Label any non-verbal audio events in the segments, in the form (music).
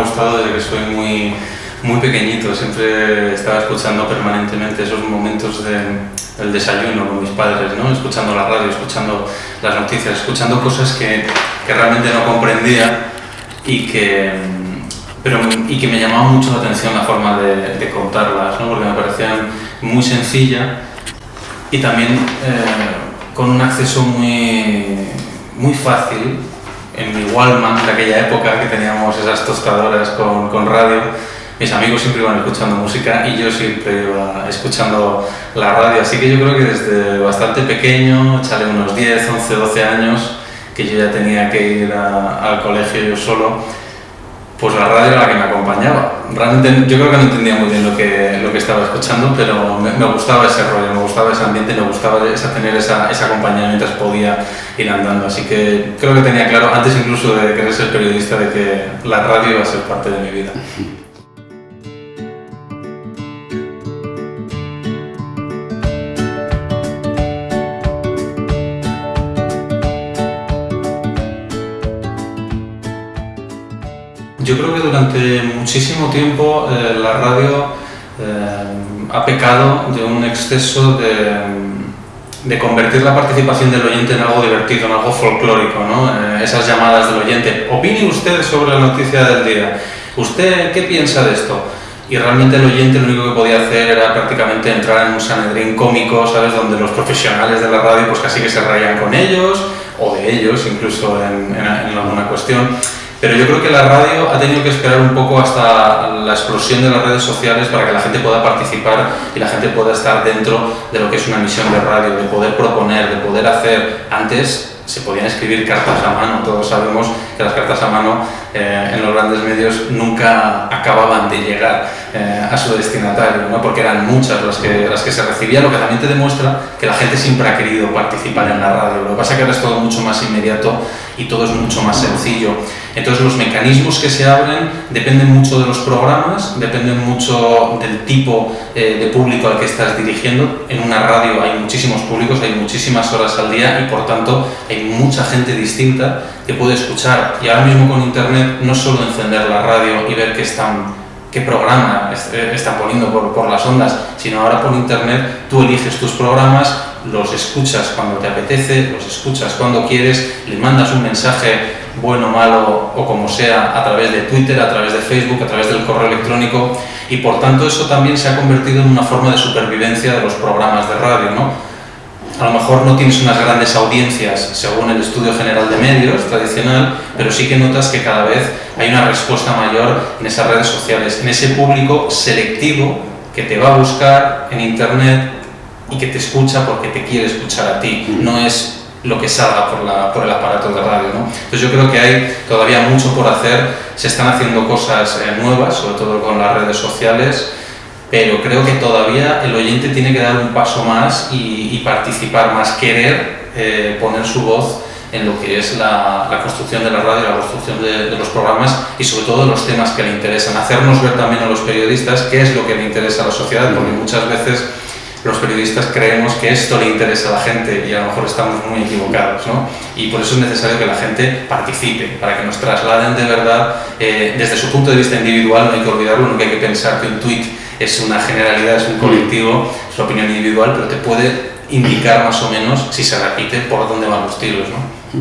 gustado desde que soy muy, muy pequeñito, siempre estaba escuchando permanentemente esos momentos del desayuno con mis padres, ¿no? escuchando la radio, escuchando las noticias, escuchando cosas que, que realmente no comprendía y que, pero, y que me llamaba mucho la atención la forma de, contarlas, ¿no? porque me parecían muy sencilla y también eh, con un acceso muy, muy fácil en mi Wallman de aquella época que teníamos esas tostadoras con, con radio. Mis amigos siempre iban escuchando música y yo siempre iba escuchando la radio, así que yo creo que desde bastante pequeño, echarle unos 10, 11, 12 años, que yo ya tenía que ir al colegio yo solo, pues la radio era la que me acompañaba. Realmente yo creo que no entendía muy bien lo que, lo que estaba escuchando, pero me, gustaba ese rollo, me gustaba ese ambiente, me gustaba esa, tener esa, esa compañía mientras podía ir andando. Así que creo que tenía claro, antes incluso de querer ser periodista, de que la radio iba a ser parte de mi vida. Durante muchísimo tiempo eh, la radio eh, ha pecado de un exceso de, convertir la participación del oyente en algo divertido, en algo folclórico, ¿no? Eh, esas llamadas del oyente. Opine usted sobre la noticia del día. ¿Usted qué piensa de esto? y realmente el oyente lo único que podía hacer era prácticamente entrar en un sanedrín cómico, ¿sabes? Donde los profesionales de la radio pues casi que se rayan con ellos, o de ellos incluso en, en alguna cuestión. Pero yo creo que la radio ha tenido que esperar un poco hasta la explosión de las redes sociales para que la gente pueda participar y la gente pueda estar dentro de lo que es una misión de radio, de poder proponer, de poder hacer. Antes se podían escribir cartas a mano, todos sabemos que las cartas a mano eh, en los grandes medios nunca acababan de llegar eh, a su destinatario, ¿no? porque eran muchas las que, las que se recibían, lo que también te demuestra que la gente siempre ha querido participar en la radio. Lo que pasa es que ahora es todo mucho más inmediato y todo es mucho más sencillo. Entonces los mecanismos que se abren dependen mucho de los programas, dependen mucho del tipo eh, de público al que estás dirigiendo. En una radio hay muchísimos públicos, hay muchísimas horas al día y por tanto hay mucha gente distinta que puede escuchar. Y ahora mismo con internet no solo encender la radio y ver qué están qué programa eh, están poniendo por, por las ondas, sino ahora por internet tú eliges tus programas, los escuchas cuando te apetece, los escuchas cuando quieres, le mandas un mensaje bueno, malo o como sea, a través de Twitter, a través de Facebook, a través del correo electrónico y por tanto eso también se ha convertido en una forma de supervivencia de los programas de radio, ¿no? A lo mejor no tienes unas grandes audiencias según el estudio general de medios tradicional, pero sí que notas que cada vez hay una respuesta mayor en esas redes sociales, en ese público selectivo que te va a buscar en internet y que te escucha porque te quiere escuchar a ti, no es lo que salga por, la, por el aparato de radio. ¿no? Entonces yo creo que hay todavía mucho por hacer, se están haciendo cosas eh, nuevas, sobre todo con las redes sociales, pero creo que todavía el oyente tiene que dar un paso más y, participar más, querer eh, poner su voz en lo que es la, la construcción de la radio, la construcción de, de, los programas y sobre todo los temas que le interesan. Hacernos ver también a los periodistas qué es lo que le interesa a la sociedad, porque muchas veces los periodistas creemos que esto le interesa a la gente y a lo mejor estamos muy equivocados, ¿no? Y por eso es necesario que la gente participe, para que nos trasladen de verdad, eh, desde su punto de vista individual, no hay que olvidarlo, nunca hay que pensar que un tweet es una generalidad, es un colectivo, es una opinión individual, pero te puede indicar más o menos, si se repite, por dónde van los tiros, ¿no? Todo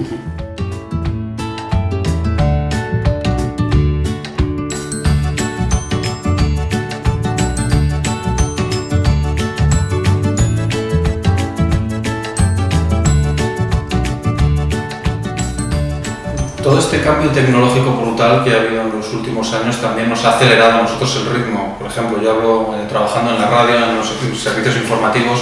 este cambio tecnológico brutal que ha habido en los últimos años también nos ha acelerado a nosotros el ritmo. Por ejemplo, yo hablo eh, trabajando en la radio, en los servicios informativos,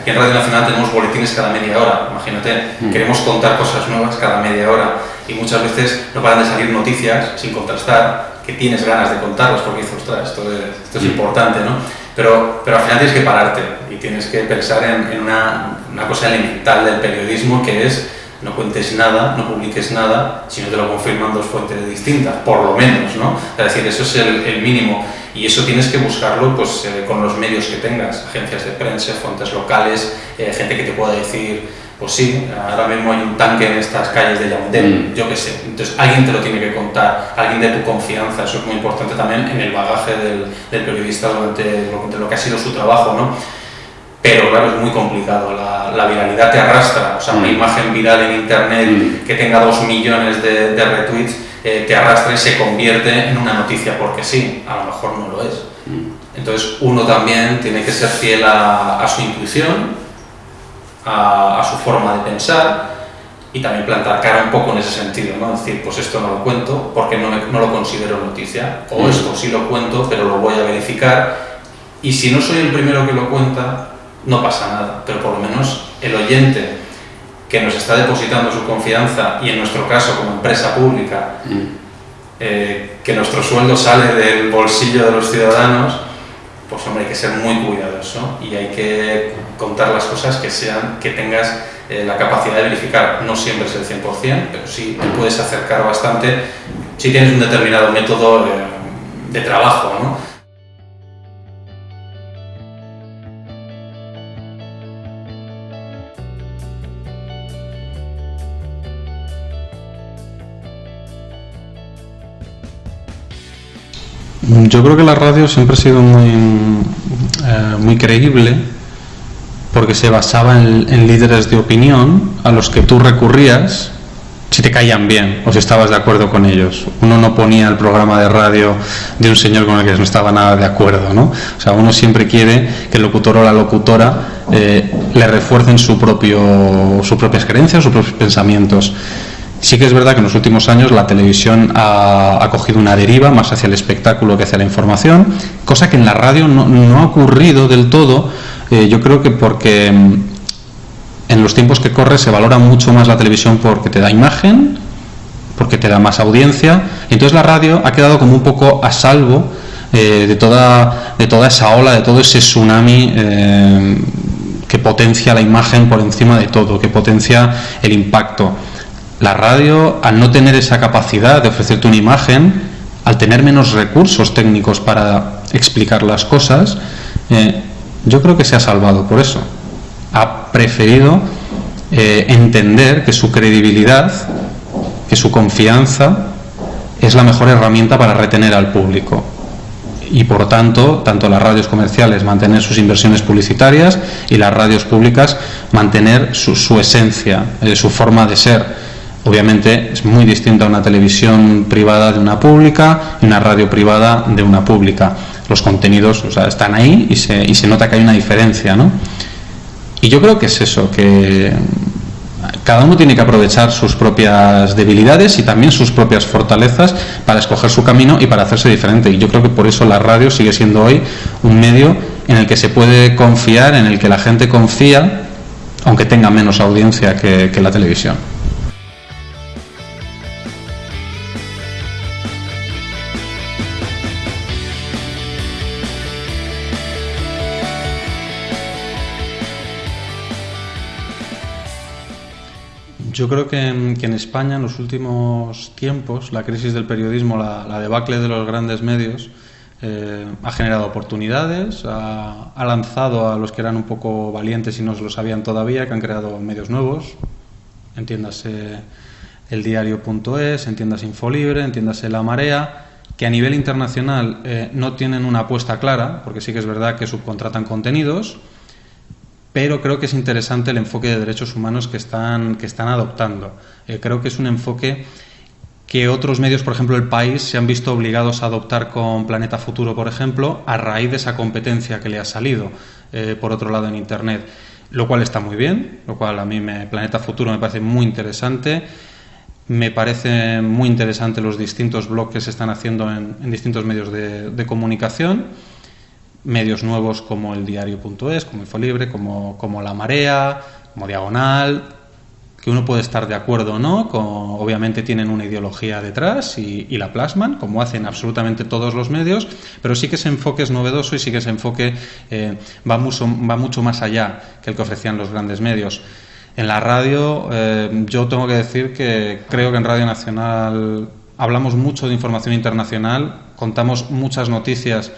aquí en Radio Nacional tenemos boletines cada media hora, imagínate, mm. queremos contar cosas nuevas cada media hora y muchas veces no paran de salir noticias sin contrastar, que tienes ganas de contarlas porque dices, ostras, esto es, esto es mm. importante, ¿no? Pero, pero al final tienes que pararte y tienes que pensar en, en una, una cosa elemental del periodismo que es no cuentes nada, no publiques nada, si no te lo confirman dos fuentes distintas, por lo menos, ¿no? Es decir, eso es el, mínimo y eso tienes que buscarlo pues, eh, con los medios que tengas, agencias de prensa, fuentes locales, eh, gente que te pueda decir pues sí, ahora mismo hay un tanque en estas calles de Yaoundé, mm. yo qué sé. Entonces alguien te lo tiene que contar, alguien de tu confianza, eso es muy importante también en el bagaje del, periodista durante lo, que ha sido su trabajo, ¿no? Pero claro, es muy complicado, la, viralidad te arrastra, o sea, una mm. imagen viral en internet mm. que tenga dos millones de, retweets eh, te arrastra y se convierte en una noticia porque sí, a lo mejor no lo es. Entonces uno también tiene que ser fiel a su intuición, a, su forma de pensar y también plantar cara un poco en ese sentido, ¿no? decir, pues esto no lo cuento porque no, no lo considero noticia, o mm. esto sí lo cuento pero lo voy a verificar y si no soy el primero que lo cuenta, no pasa nada, pero por lo menos el oyente que nos está depositando su confianza y en nuestro caso como empresa pública, mm. eh, que nuestro sueldo sale del bolsillo de los ciudadanos, pues hombre, hay que ser muy cuidadoso y hay que contar las cosas que sean, que tengas eh, la capacidad de verificar. No siempre es el 100%, pero sí te puedes acercar bastante si tienes un determinado método de, de trabajo, ¿no? Yo creo que la radio siempre ha sido muy, eh, muy creíble porque se basaba en, líderes de opinión a los que tú recurrías si te caían bien o si estabas de acuerdo con ellos. Uno no ponía el programa de radio de un señor con el que no estaba nada de acuerdo, ¿no? O sea, uno siempre quiere que el locutor o la locutora eh, le refuercen su propio, sus propias creencias, sus propios pensamientos. Sí que es verdad que en los últimos años la televisión ha, cogido una deriva más hacia el espectáculo que hacia la información, cosa que en la radio no, ha ocurrido del todo, eh, yo creo que porque mm, en los tiempos que corre se valora mucho más la televisión porque te da imagen, porque te da más audiencia, y entonces la radio ha quedado como un poco a salvo eh, de, toda, esa ola, de todo ese tsunami. Eh, que potencia la imagen por encima de todo, que potencia el impacto la radio, al no tener esa capacidad de ofrecerte una imagen, al tener menos recursos técnicos para explicar las cosas, eh, yo creo que se ha salvado por eso. Ha preferido eh, entender que su credibilidad, que su confianza es la mejor herramienta para retener al público. Y por tanto, tanto las radios comerciales mantener sus inversiones publicitarias y las radios públicas mantener su, esencia, eh, su forma de ser Obviamente es muy distinta una televisión privada de una pública y una radio privada de una pública. Los contenidos están ahí y se, y se nota que hay una diferencia. ¿no? Y yo creo que es eso, que cada uno tiene que aprovechar sus propias debilidades y también sus propias fortalezas para escoger su camino y para hacerse diferente. Y yo creo que por eso la radio sigue siendo hoy un medio en el que se puede confiar, en el que la gente confía, aunque tenga menos audiencia que la televisión. Yo creo que en, España en los últimos tiempos la crisis del periodismo, la, debacle de los grandes medios, eh, ha generado oportunidades, ha, lanzado a los que eran un poco valientes y no se lo sabían todavía, que han creado medios nuevos, entiéndase el diario.es, entiéndase Infolibre, entiéndase La Marea, que a nivel internacional eh, no tienen una apuesta clara, porque sí que es verdad que subcontratan contenidos, pero creo que es interesante el enfoque de derechos humanos que están, que están adoptando. Eh, creo que es un enfoque que otros medios, por ejemplo el país, se han visto obligados a adoptar con Planeta Futuro, por ejemplo, a raíz de esa competencia que le ha salido, eh, por otro lado, en Internet. Lo cual está muy bien, lo cual a mí me, Planeta Futuro me parece muy interesante. Me parece muy interesante los distintos blogs que se están haciendo en, distintos medios de comunicación medios nuevos como el diario.es, como Infolibre, como, como La Marea, como Diagonal, que uno puede estar de acuerdo o no, obviamente tienen una ideología detrás y, la plasman, como hacen absolutamente todos los medios, pero sí que ese enfoque es novedoso y sí que ese enfoque eh, va, mucho, va mucho más allá que el que ofrecían los grandes medios. En la radio, eh, yo tengo que decir que creo que en Radio Nacional hablamos mucho de información internacional, contamos muchas noticias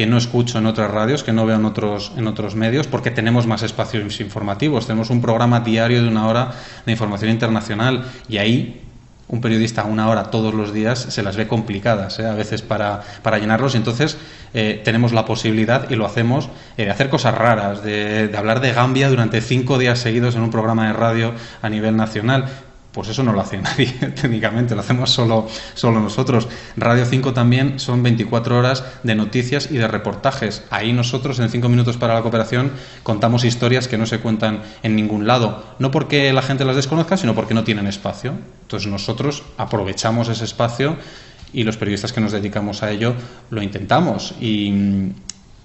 que no escucho en otras radios, que no veo en otros, en otros medios, porque tenemos más espacios informativos. Tenemos un programa diario de una hora de información internacional y ahí un periodista una hora todos los días se las ve complicadas ¿eh? a veces para, para llenarlos y entonces eh, tenemos la posibilidad y lo hacemos eh, de hacer cosas raras, de, de hablar de Gambia durante cinco días seguidos en un programa de radio a nivel nacional pues eso no lo hace (laughs) nadie técnicamente, lo hacemos solo, solo nosotros. Radio 5 también son 24 horas de noticias y de reportajes. Ahí nosotros en 5 minutos para la cooperación contamos historias que no se cuentan en ningún lado. No porque la gente las desconozca, sino porque no tienen espacio. Entonces nosotros aprovechamos ese espacio y los periodistas que nos dedicamos a ello lo intentamos. Y,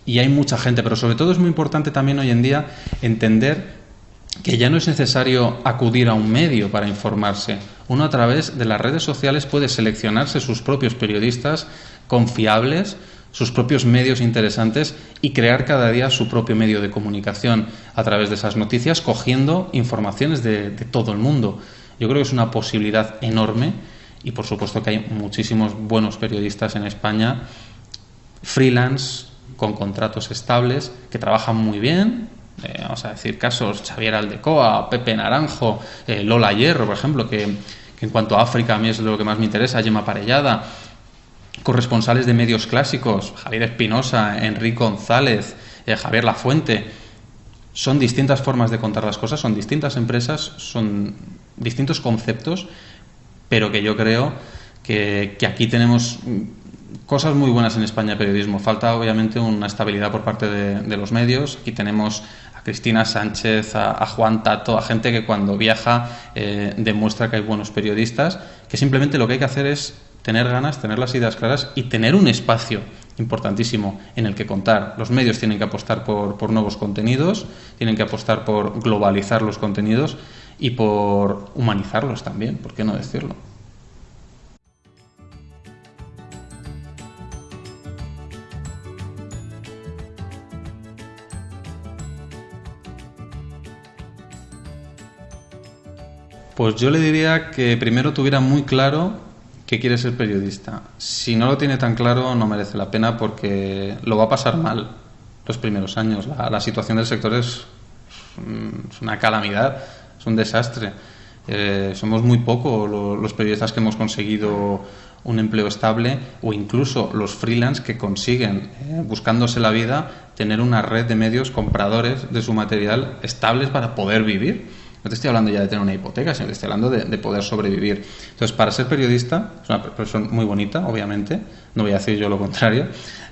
y hay mucha gente, pero sobre todo es muy importante también hoy en día entender que ya no es necesario acudir a un medio para informarse. Uno a través de las redes sociales puede seleccionarse sus propios periodistas confiables, sus propios medios interesantes y crear cada día su propio medio de comunicación a través de esas noticias, cogiendo informaciones de, todo el mundo. Yo creo que es una posibilidad enorme y por supuesto que hay muchísimos buenos periodistas en España, freelance, con contratos estables, que trabajan muy bien, eh, vamos a decir casos, Xavier Aldecoa, Pepe Naranjo, eh, Lola Hierro, por ejemplo, que, en cuanto a África a mí es lo que más me interesa, Gemma Parellada, corresponsales de medios clásicos, Javier Espinosa, Enrique González, eh, Javier Lafuente. Son distintas formas de contar las cosas, son distintas empresas, son distintos conceptos, pero que yo creo que, aquí tenemos cosas muy buenas en España de periodismo. Falta obviamente una estabilidad por parte de, los medios. Aquí tenemos Cristina Sánchez, a, Juan Tato, a gente que cuando viaja eh, demuestra que hay buenos periodistas, que simplemente lo que hay que hacer es tener ganas, tener las ideas claras y tener un espacio importantísimo en el que contar. Los medios tienen que apostar por, por nuevos contenidos, tienen que apostar por globalizar los contenidos y por humanizarlos también, ¿por qué no decirlo? Pues yo le diría que primero tuviera muy claro que quiere ser periodista. Si no lo tiene tan claro, no merece la pena porque lo va a pasar mal los primeros años. La, situación del sector es, una calamidad, es un desastre. Eh, somos muy pocos los periodistas que hemos conseguido un empleo estable o incluso los freelance que consiguen, eh, buscándose la vida, tener una red de medios compradores de su material estables para poder vivir. No te estoy hablando ya de tener una hipoteca, sino te estoy hablando de, poder sobrevivir. Entonces, para ser periodista, es una profesión muy bonita, obviamente, no voy a decir yo lo contrario,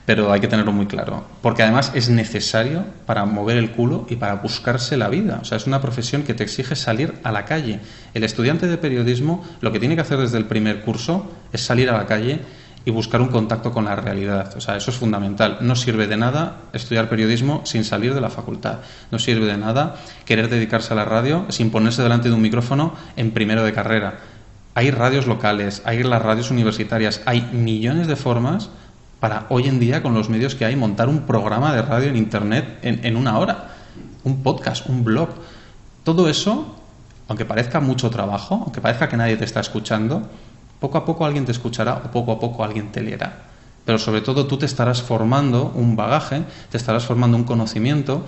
pero hay que tenerlo muy claro. Porque además es necesario para mover el culo y para buscarse la vida. O sea, es una profesión que te exige salir a la calle. El estudiante de periodismo lo que tiene que hacer desde el primer curso es salir a la calle y buscar un contacto con la realidad. O sea, eso es fundamental. No sirve de nada estudiar periodismo sin salir de la facultad. No sirve de nada querer dedicarse a la radio sin ponerse delante de un micrófono en primero de carrera. Hay radios locales, hay las radios universitarias, hay millones de formas para hoy en día, con los medios que hay, montar un programa de radio en Internet en, en una hora. Un podcast, un blog. Todo eso, aunque parezca mucho trabajo, aunque parezca que nadie te está escuchando, poco a poco alguien te escuchará o poco a poco alguien te leerá. Pero sobre todo tú te estarás formando un bagaje, te estarás formando un conocimiento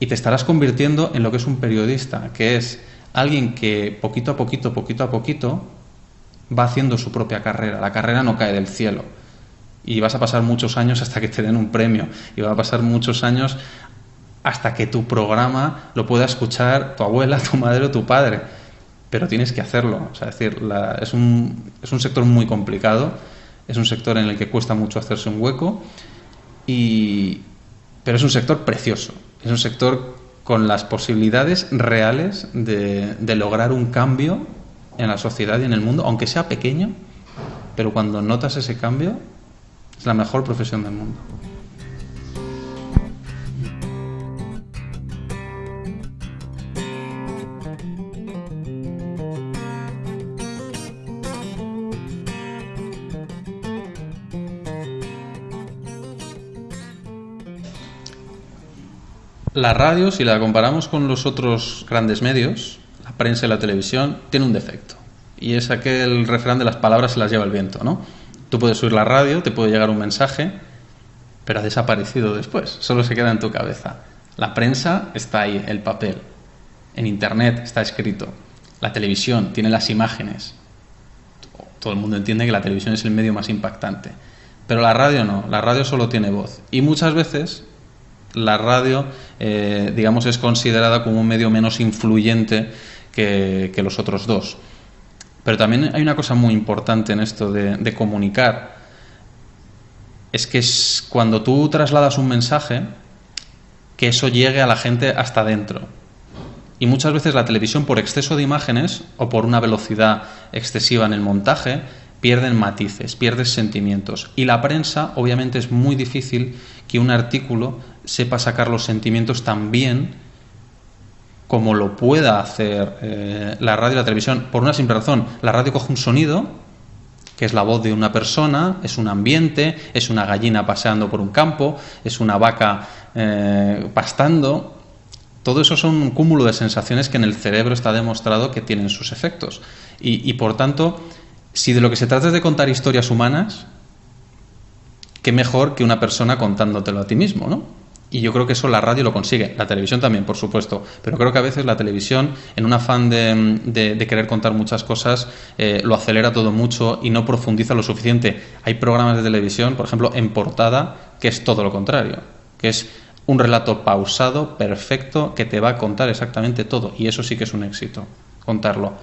y te estarás convirtiendo en lo que es un periodista, que es alguien que poquito a poquito, poquito a poquito, va haciendo su propia carrera. La carrera no cae del cielo. Y vas a pasar muchos años hasta que te den un premio. Y va a pasar muchos años hasta que tu programa lo pueda escuchar tu abuela, tu madre o tu padre pero tienes que hacerlo. O sea, decir, es, un, es un sector muy complicado, es un sector en el que cuesta mucho hacerse un hueco, y, pero es un sector precioso, es un sector con las posibilidades reales de, de lograr un cambio en la sociedad y en el mundo, aunque sea pequeño, pero cuando notas ese cambio, es la mejor profesión del mundo. La radio, si la comparamos con los otros grandes medios, la prensa y la televisión, tiene un defecto. Y es aquel refrán de las palabras se las lleva el viento, ¿no? Tú puedes oír la radio, te puede llegar un mensaje, pero ha desaparecido después, solo se queda en tu cabeza. La prensa está ahí, el papel. En Internet está escrito. La televisión tiene las imágenes. Todo el mundo entiende que la televisión es el medio más impactante. Pero la radio no, la radio solo tiene voz. Y muchas veces la radio, eh, digamos, es considerada como un medio menos influyente que, los otros dos. Pero también hay una cosa muy importante en esto de, comunicar. Es que es cuando tú trasladas un mensaje, que eso llegue a la gente hasta dentro. Y muchas veces la televisión, por exceso de imágenes o por una velocidad excesiva en el montaje, pierden matices, pierden sentimientos. Y la prensa, obviamente, es muy difícil que un artículo sepa sacar los sentimientos tan bien como lo pueda hacer eh, la radio y la televisión. Por una simple razón, la radio coge un sonido, que es la voz de una persona, es un ambiente, es una gallina paseando por un campo, es una vaca eh, pastando. Todo eso son un cúmulo de sensaciones que en el cerebro está demostrado que tienen sus efectos. y por tanto, si de lo que se trata es de contar historias humanas, qué mejor que una persona contándotelo a ti mismo, ¿no? Y yo creo que eso la radio lo consigue, la televisión también, por supuesto, pero creo que a veces la televisión, en un afán de, querer contar muchas cosas, eh, lo acelera todo mucho y no profundiza lo suficiente. Hay programas de televisión, por ejemplo, en portada, que es todo lo contrario, que es un relato pausado, perfecto, que te va a contar exactamente todo, y eso sí que es un éxito, contarlo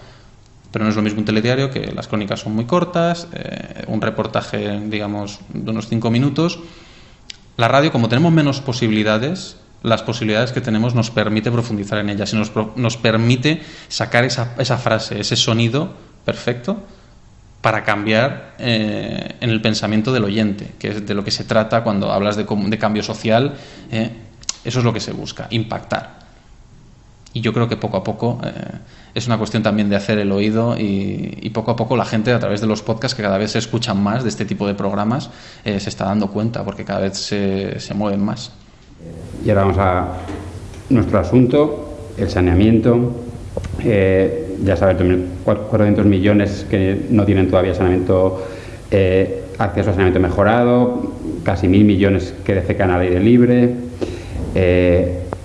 pero no es lo mismo un telediario que las crónicas son muy cortas, eh, un reportaje, digamos, de unos cinco minutos. La radio, como tenemos menos posibilidades, las posibilidades que tenemos nos permite profundizar en ellas y nos, nos permite sacar esa, esa, frase, ese sonido perfecto para cambiar eh, en el pensamiento del oyente, que es de lo que se trata cuando hablas de, cambio social. Eh, eso es lo que se busca, impactar. Y yo creo que poco a poco es una cuestión también de hacer el oído y, poco a poco la gente a través de los podcasts que cada vez se escuchan más de este tipo de programas eh, se está dando cuenta porque cada vez se, se, mueven más. Y ahora vamos a nuestro asunto, el saneamiento. Eh, ya sabes, 400 millones que no tienen todavía saneamiento, eh, acceso a saneamiento mejorado, casi mil millones que defecan al aire libre.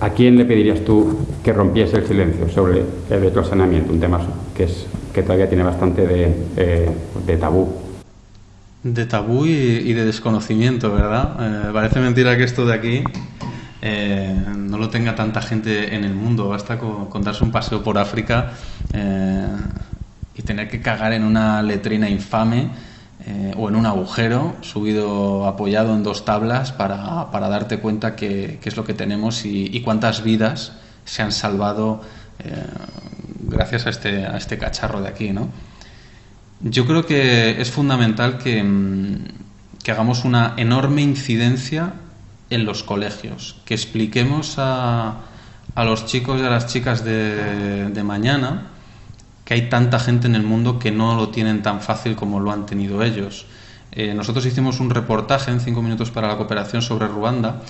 ¿A quién le pedirías tú que rompiese el silencio sobre el saneamiento? Un tema que, es, que todavía tiene bastante de, eh, tabú. De tabú y, de desconocimiento, ¿verdad? Eh, parece mentira que esto de aquí eh, no lo tenga tanta gente en el mundo. Basta con, darse un paseo por África y tener que cagar en una letrina infame eh, o en un agujero subido apoyado en dos tablas para, para darte cuenta qué es lo que tenemos y, cuántas vidas se han salvado eh, gracias a este, a este cacharro de aquí. ¿no? Yo creo que es fundamental que, mm, que hagamos una enorme incidencia en los colegios, que expliquemos a, a los chicos y a las chicas de, de mañana que hay tanta gente en el mundo que no lo tienen tan fácil como lo han tenido ellos. Eh, nosotros hicimos un reportaje en cinco minutos para la cooperación sobre Ruanda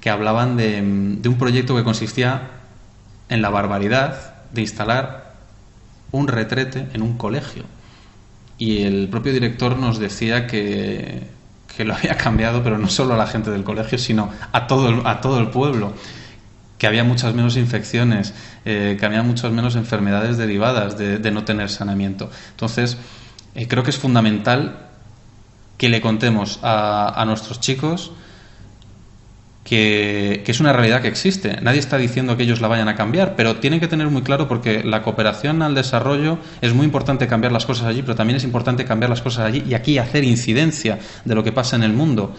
que hablaban de, un proyecto que consistía en la barbaridad de instalar un retrete en un colegio. Y el propio director nos decía que, que lo había (laughs) cambiado, pero no solo a la gente del colegio, sino a todo a todo el pueblo que había muchas menos infecciones, eh, que había muchas menos enfermedades derivadas de, no tener saneamiento. Entonces, eh, creo que es fundamental que le contemos a, nuestros chicos que, que, es una realidad que existe. Nadie está diciendo que ellos la vayan a cambiar, pero tienen que tener muy claro porque la cooperación al desarrollo es muy importante cambiar las cosas allí, pero también es importante cambiar las cosas allí y aquí hacer incidencia de lo que pasa en el mundo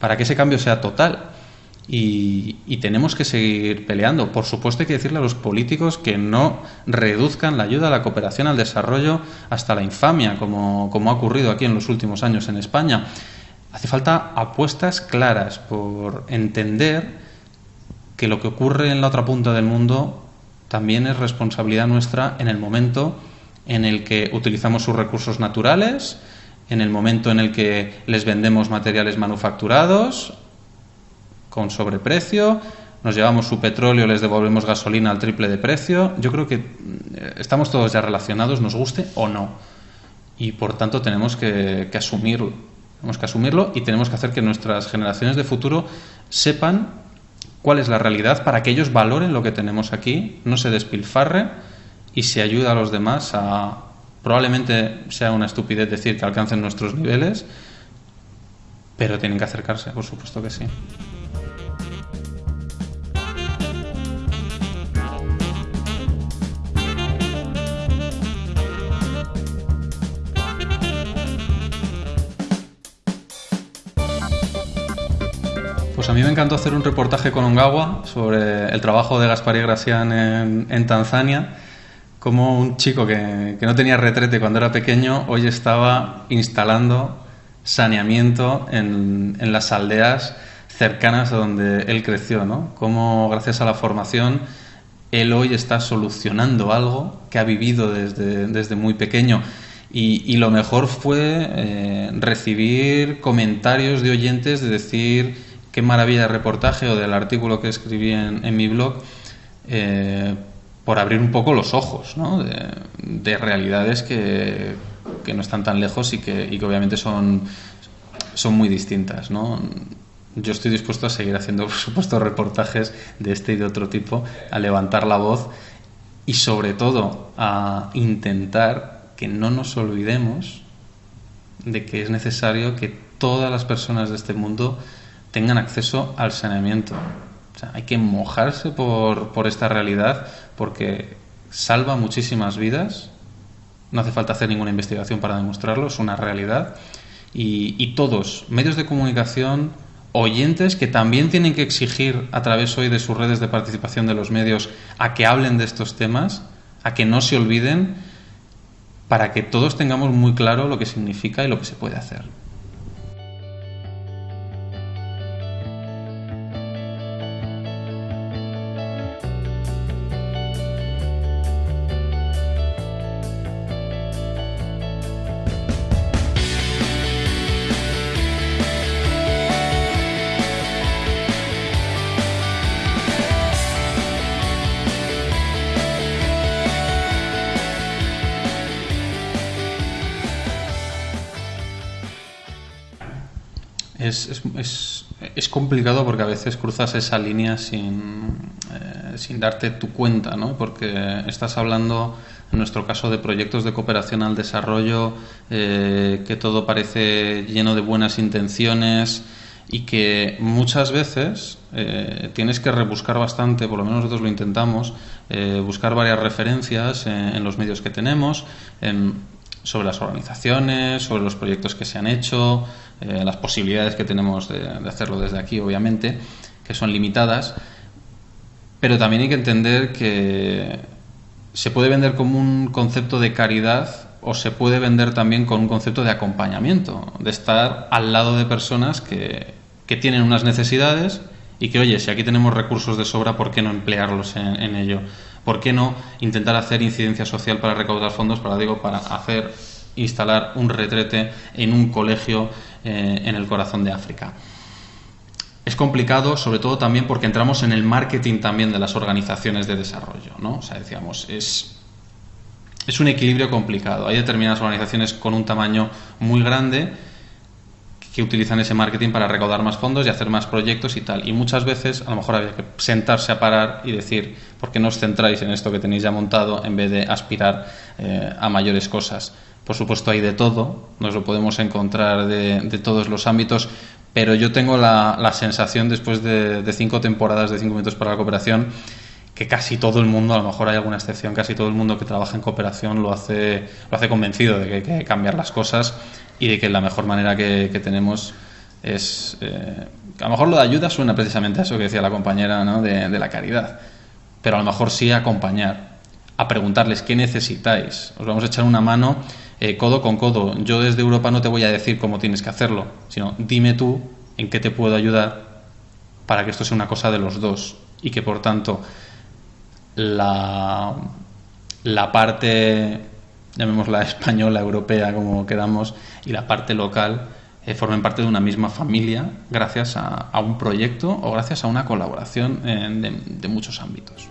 para que ese cambio sea total. Y, tenemos que seguir peleando. Por supuesto hay que decirle a los políticos que no reduzcan la ayuda a la cooperación al desarrollo hasta la infamia, como, ha ocurrido aquí en los últimos años en España. Hace falta apuestas claras por entender que lo que ocurre en la otra punta del mundo también es responsabilidad nuestra en el momento en el que utilizamos sus recursos naturales, en el momento en el que les vendemos materiales manufacturados, con sobreprecio, nos llevamos su petróleo, les devolvemos gasolina al triple de precio. Yo creo que eh, estamos todos ya relacionados, nos guste o no. Y por tanto tenemos que, asumir Tenemos que asumirlo y tenemos que hacer que nuestras generaciones de futuro sepan cuál es la realidad para que ellos valoren lo que tenemos aquí, no se despilfarre y se ayude a los demás a... Probablemente sea una estupidez decir que alcancen nuestros niveles, pero tienen que acercarse, por supuesto que sí. Mí me encantó hacer un reportaje con Ongawa sobre el trabajo de Gaspar y Gracián en, Tanzania, como un chico que, no tenía retrete cuando era pequeño, hoy estaba instalando saneamiento en, las aldeas cercanas a donde él creció, ¿no? Cómo gracias a la formación él hoy está solucionando algo que ha vivido desde, muy pequeño. Y, lo mejor fue eh, recibir comentarios de oyentes de decir, qué maravilla de reportaje o del artículo que escribí en, mi blog, eh, por abrir un poco los ojos ¿no? de, realidades que, que, no están tan lejos y que, que obviamente son, son muy distintas. ¿no? Yo estoy dispuesto a seguir haciendo, (laughs) por supuesto, reportajes de este y de otro tipo, a levantar la voz y sobre todo a intentar que no nos olvidemos de que es necesario que todas las personas de este mundo tengan acceso al saneamiento. hay que mojarse por, por esta realidad porque salva muchísimas vidas. No hace falta hacer ninguna investigación para demostrarlo, es una realidad. Y, y, todos, medios de comunicación, oyentes que también tienen que exigir a través hoy de sus redes de participación de los medios a que hablen de estos temas, a que no se olviden, para que todos tengamos muy claro lo que significa y lo que se puede hacer. Es, es, complicado porque a veces cruzas esa línea sin, eh, sin darte tu cuenta, ¿no? Porque estás hablando, en nuestro caso, de proyectos de cooperación al desarrollo, eh, que todo parece lleno de buenas intenciones y que muchas veces eh, tienes que rebuscar bastante, por lo menos nosotros lo intentamos, buscar varias referencias en, los medios que tenemos, sobre las organizaciones, sobre los proyectos que se han hecho, eh, las posibilidades que tenemos de, hacerlo desde aquí, obviamente, que son limitadas, pero también hay que entender que se puede vender como un concepto de caridad o se puede vender también con un concepto de acompañamiento, de estar al lado de personas que, que tienen unas necesidades y que, oye, si aquí tenemos recursos de sobra, ¿por qué no emplearlos en, en ello? ¿Por qué no intentar hacer incidencia social para recaudar fondos, para, digo, para hacer instalar un retrete en un colegio eh, en el corazón de África. Es complicado, sobre todo también porque entramos en el marketing también de las organizaciones de desarrollo, ¿no? O sea, decíamos, es, es un equilibrio complicado. Hay determinadas organizaciones con un tamaño muy grande que utilizan ese marketing para recaudar más fondos y hacer más proyectos y tal. Y muchas veces a lo mejor había que sentarse a parar y decir, ¿por qué no os centráis en esto que tenéis ya montado en vez de aspirar eh, a mayores cosas? Por supuesto hay de todo, nos lo podemos encontrar de, todos los ámbitos, pero yo tengo la, sensación después de, cinco temporadas de cinco minutos para la cooperación que casi todo el mundo, a lo mejor hay alguna excepción, casi todo el mundo que trabaja en cooperación lo hace, lo hace convencido de que hay que cambiar las cosas y de que la mejor manera que, tenemos es... Eh, a lo mejor lo de ayuda suena precisamente a eso que decía la compañera ¿no? de, la caridad, pero a lo mejor sí acompañar, a preguntarles qué necesitáis, os vamos a echar una mano eh, codo con codo. Yo desde Europa no te voy a decir cómo tienes que hacerlo, sino dime tú en qué te puedo ayudar para que esto sea una cosa de los dos y que por tanto la, la parte, llamémosla española, europea, como queramos, y la parte local eh, formen parte de una misma familia gracias a, un proyecto o gracias a una colaboración de muchos ámbitos.